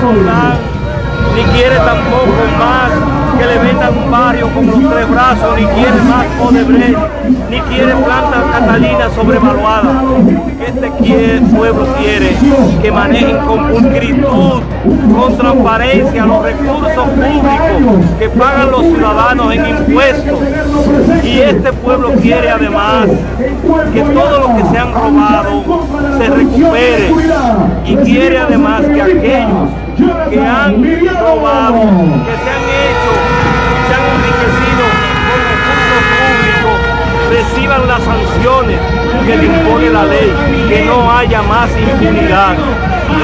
su plan, ni quiere tampoco más que le vendan un barrio con los tres brazos, ni quiere más Odebrecht, ni quiere plantas catalinas sobrevaluadas. Este pueblo quiere que manejen con pulcritud, con transparencia los recursos públicos que pagan los ciudadanos en impuestos. Y este pueblo quiere además que todo lo que se han robado se recupere y quiere además que aquellos que han robado, que se han hecho, se han enriquecido con recursos públicos, reciban las sanciones que le impone la ley, que no haya más impunidad.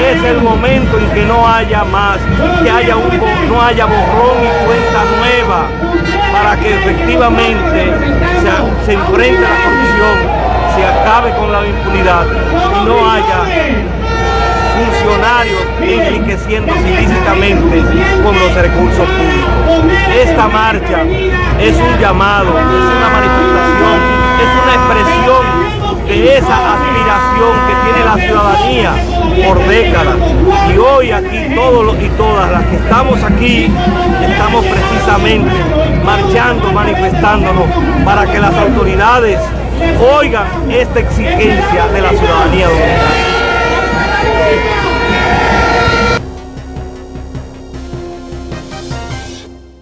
Es el momento en que no haya más, que no haya borrón y cuenta nueva, para que efectivamente se, se enfrente la corrupción, se acabe con la impunidad y no haya funcionarios enriqueciéndose ilícitamente con los recursos públicos. Esta marcha es un llamado, es una manifestación, es una expresión de esa que tiene la ciudadanía por décadas. Y hoy aquí todos y todas las que estamos aquí, estamos precisamente marchando, manifestándonos para que las autoridades oigan esta exigencia de la ciudadanía dominicana.